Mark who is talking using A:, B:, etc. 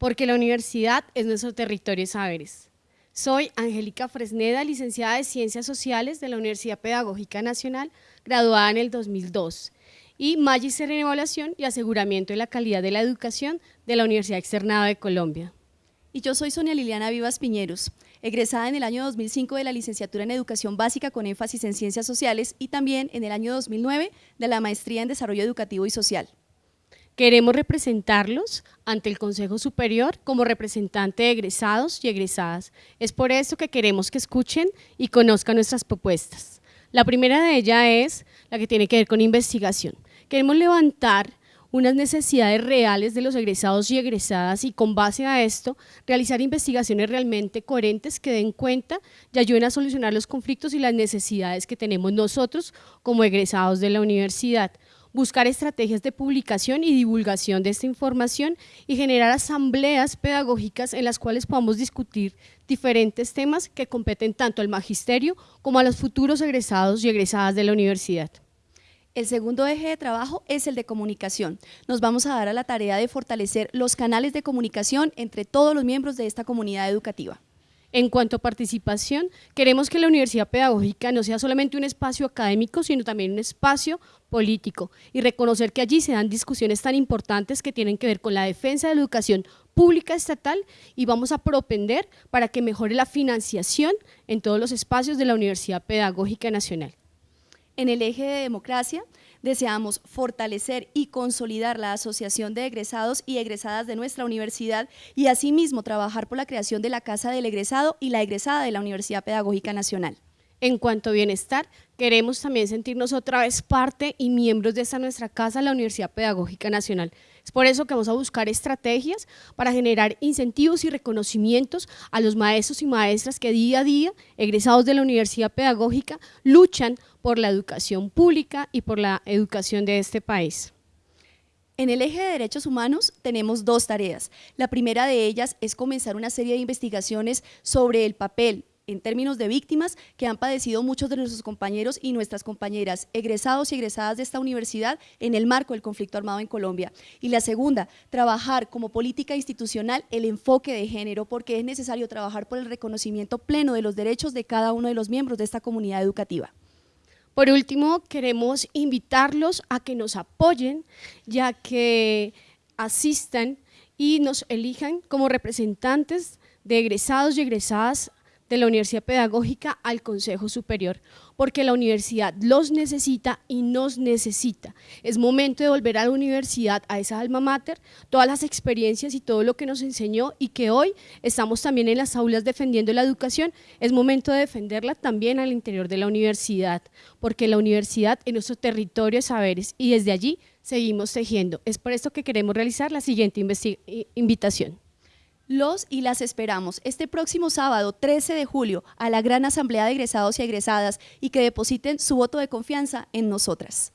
A: porque la universidad es nuestro territorio saberes. Soy Angélica Fresneda, licenciada de Ciencias Sociales de la Universidad Pedagógica Nacional, graduada en el 2002, y Magíster en Evaluación y Aseguramiento de la Calidad de la Educación de la Universidad Externada de Colombia.
B: Y yo soy Sonia Liliana Vivas Piñeros, egresada en el año 2005 de la licenciatura en Educación Básica con énfasis en Ciencias Sociales y también en el año 2009 de la Maestría en Desarrollo Educativo y Social.
A: Queremos representarlos ante el Consejo Superior como representante de egresados y egresadas. Es por eso que queremos que escuchen y conozcan nuestras propuestas. La primera de ellas es la que tiene que ver con investigación. Queremos levantar unas necesidades reales de los egresados y egresadas y con base a esto realizar investigaciones realmente coherentes que den cuenta y ayuden a solucionar los conflictos y las necesidades que tenemos nosotros como egresados de la universidad buscar estrategias de publicación y divulgación de esta información y generar asambleas pedagógicas en las cuales podamos discutir diferentes temas que competen tanto al magisterio como a los futuros egresados y egresadas de la universidad.
B: El segundo eje de trabajo es el de comunicación. Nos vamos a dar a la tarea de fortalecer los canales de comunicación entre todos los miembros de esta comunidad educativa.
A: En cuanto a participación, queremos que la Universidad Pedagógica no sea solamente un espacio académico, sino también un espacio político y reconocer que allí se dan discusiones tan importantes que tienen que ver con la defensa de la educación pública estatal y vamos a propender para que mejore la financiación en todos los espacios de la Universidad Pedagógica Nacional.
B: En el eje de democracia, deseamos fortalecer y consolidar la asociación de egresados y egresadas de nuestra universidad y asimismo trabajar por la creación de la Casa del Egresado y la egresada de la Universidad Pedagógica Nacional.
A: En cuanto a bienestar, queremos también sentirnos otra vez parte y miembros de esta nuestra casa, la Universidad Pedagógica Nacional. Es por eso que vamos a buscar estrategias para generar incentivos y reconocimientos a los maestros y maestras que día a día, egresados de la Universidad Pedagógica, luchan por la educación pública y por la educación de este país.
B: En el eje de derechos humanos tenemos dos tareas. La primera de ellas es comenzar una serie de investigaciones sobre el papel, en términos de víctimas que han padecido muchos de nuestros compañeros y nuestras compañeras egresados y egresadas de esta universidad en el marco del conflicto armado en Colombia. Y la segunda, trabajar como política institucional el enfoque de género porque es necesario trabajar por el reconocimiento pleno de los derechos de cada uno de los miembros de esta comunidad educativa.
A: Por último, queremos invitarlos a que nos apoyen, ya que asistan y nos elijan como representantes de egresados y egresadas de la Universidad Pedagógica al Consejo Superior, porque la universidad los necesita y nos necesita. Es momento de volver a la universidad, a esa alma mater, todas las experiencias y todo lo que nos enseñó y que hoy estamos también en las aulas defendiendo la educación, es momento de defenderla también al interior de la universidad, porque la universidad es nuestro territorio de saberes y desde allí seguimos tejiendo. Es por esto que queremos realizar la siguiente invitación.
B: Los y las esperamos este próximo sábado 13 de julio a la gran asamblea de egresados y egresadas y que depositen su voto de confianza en nosotras.